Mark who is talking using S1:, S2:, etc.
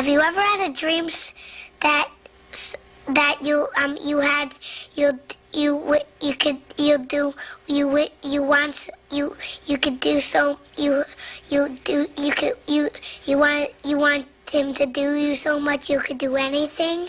S1: Have you ever had a dream that that you um you had you you you could you do you you want you you could do so you you do you could you you want you want him to do you so much you could do anything?